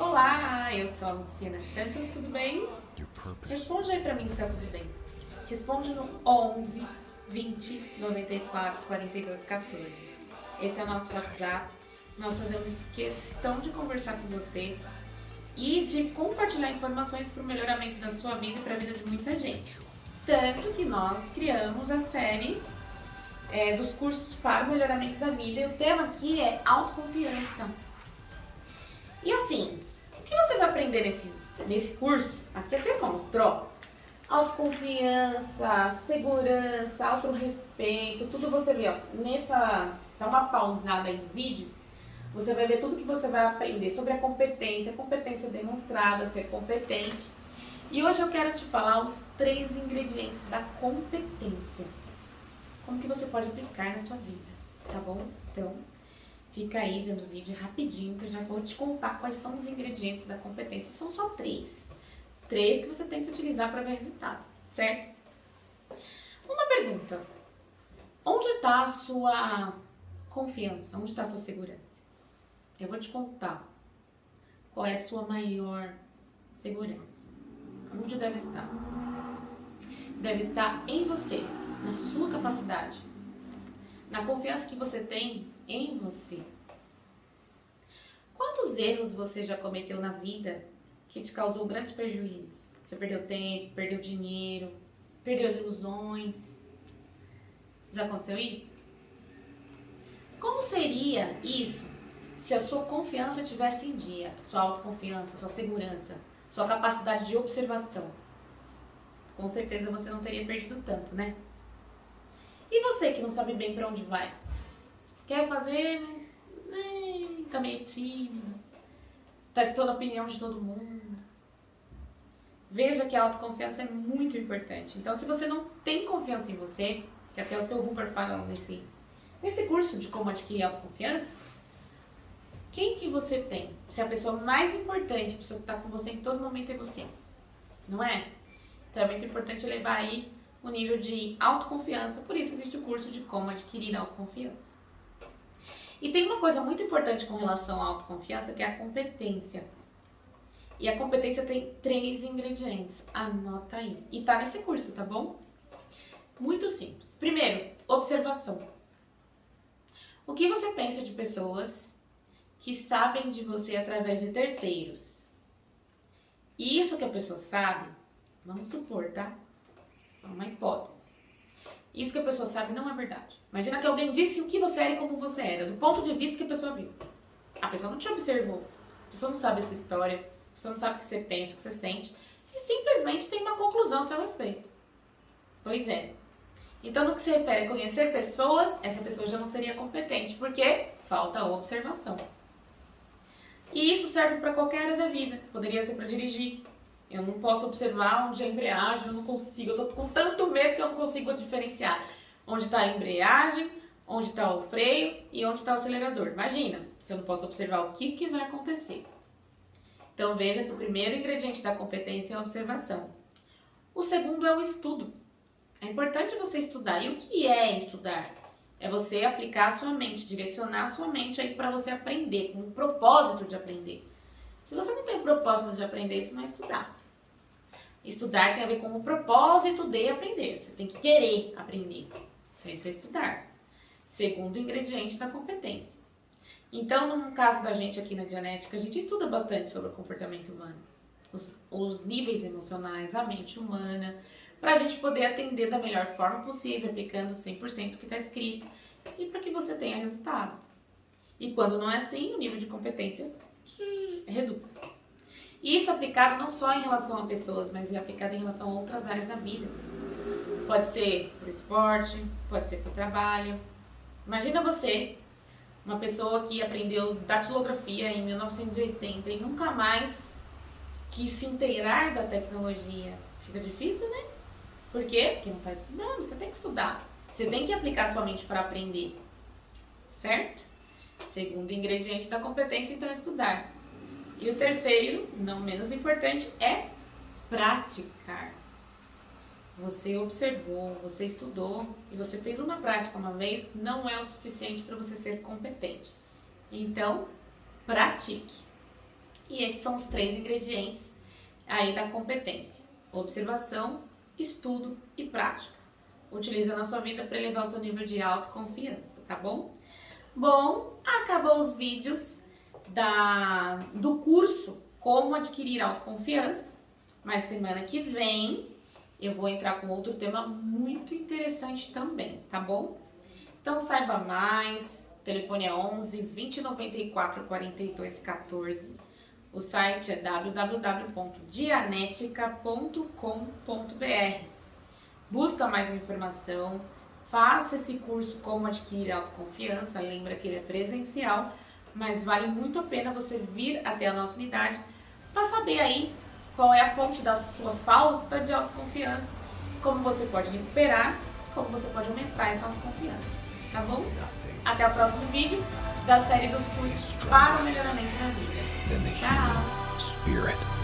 Olá, eu sou a Luciana Santos, tudo bem? Responde aí pra mim se tá tudo bem. Responde no 11 20 94 42 14. Esse é o nosso WhatsApp. Nós fazemos questão de conversar com você e de compartilhar informações para o melhoramento da sua vida e para a vida de muita gente. Tanto que nós criamos a série é, dos cursos para o melhoramento da vida e o tema aqui é autoconfiança. E assim, que você vai aprender nesse, nesse curso? Aqui até mostrou. Autoconfiança, segurança, autorrespeito, tudo você vê, ó, nessa, dá uma pausada aí no vídeo, você vai ver tudo que você vai aprender sobre a competência, competência demonstrada, ser competente. E hoje eu quero te falar os três ingredientes da competência. Como que você pode aplicar na sua vida, tá bom? Então, fica aí vendo o vídeo rapidinho que eu já vou te contar quais são os ingredientes da competência. São só três. Três que você tem que utilizar para ver resultado, certo? Uma pergunta. Onde está a sua confiança? Onde está a sua segurança? Eu vou te contar qual é a sua maior segurança. Onde deve estar? Deve estar em você, na sua capacidade, na confiança que você tem em você. Quantos erros você já cometeu na vida que te causou grandes prejuízos? Você perdeu tempo, perdeu dinheiro, perdeu as ilusões. Já aconteceu isso? Como seria isso se a sua confiança tivesse em dia, sua autoconfiança, sua segurança, sua capacidade de observação, com certeza você não teria perdido tanto, né? E você que não sabe bem para onde vai? Quer fazer, mas né, tá meio tímido, tá estudando a opinião de todo mundo. Veja que a autoconfiança é muito importante. Então, se você não tem confiança em você, que até o seu Rupert fala nesse, nesse curso de como adquirir autoconfiança, quem que você tem? Se a pessoa mais importante, a pessoa que está com você em todo momento é você, não é? Então é muito importante levar aí o nível de autoconfiança, por isso existe o curso de como adquirir autoconfiança. E tem uma coisa muito importante com relação à autoconfiança, que é a competência. E a competência tem três ingredientes, anota aí. E tá nesse curso, tá bom? Muito simples. Primeiro, observação. O que você pensa de pessoas que sabem de você através de terceiros. E isso que a pessoa sabe, vamos supor, tá? É uma hipótese. Isso que a pessoa sabe não é verdade. Imagina que alguém disse o que você era e como você era, do ponto de vista que a pessoa viu. A pessoa não te observou, a pessoa não sabe a sua história, a pessoa não sabe o que você pensa, o que você sente, e simplesmente tem uma conclusão a seu respeito. Pois é. Então, no que se refere a conhecer pessoas, essa pessoa já não seria competente, porque falta observação. E isso serve para qualquer área da vida. Poderia ser para dirigir. Eu não posso observar onde é a embreagem, eu não consigo. Eu estou com tanto medo que eu não consigo diferenciar onde está a embreagem, onde está o freio e onde está o acelerador. Imagina, se eu não posso observar o que, que vai acontecer. Então veja que o primeiro ingrediente da competência é a observação. O segundo é o estudo. É importante você estudar. E o que é estudar? É você aplicar a sua mente, direcionar a sua mente aí para você aprender, com o propósito de aprender. Se você não tem propósito de aprender, isso não é estudar. Estudar tem a ver com o propósito de aprender. Você tem que querer aprender. Então, isso é estudar. Segundo ingrediente da competência. Então, no caso da gente aqui na Dianética, a gente estuda bastante sobre o comportamento humano. Os, os níveis emocionais, a mente humana, para a gente poder atender da melhor forma possível, aplicando 100% do que está escrito e para que você tenha resultado. E quando não é assim, o nível de competência reduz. Isso aplicado não só em relação a pessoas, mas é aplicado em relação a outras áreas da vida. Pode ser para esporte, pode ser para trabalho. Imagina você, uma pessoa que aprendeu datilografia em 1980 e nunca mais quis se inteirar da tecnologia. Fica difícil, né? Por quê? Porque não está estudando, você tem que estudar. Você tem que aplicar sua mente para aprender, certo? Segundo ingrediente da competência, então, é estudar. E o terceiro, não menos importante, é praticar. Você observou, você estudou e você fez uma prática uma vez, não é o suficiente para você ser competente. Então, pratique. E esses são os três ingredientes aí da competência: observação, estudo e prática. Utiliza na sua vida para elevar o seu nível de autoconfiança, tá bom? Bom, acabou os vídeos da, do curso Como Adquirir Autoconfiança, mas semana que vem eu vou entrar com outro tema muito interessante também, tá bom? Então saiba mais, o telefone é 11 2094 42 14. O site é www.dianetica.com.br. Busca mais informação, faça esse curso como adquirir autoconfiança, lembra que ele é presencial, mas vale muito a pena você vir até a nossa unidade para saber aí qual é a fonte da sua falta de autoconfiança, como você pode recuperar, como você pode aumentar essa autoconfiança, tá bom? Até o próximo vídeo da série dos cursos para o melhoramento da vida. Tchau!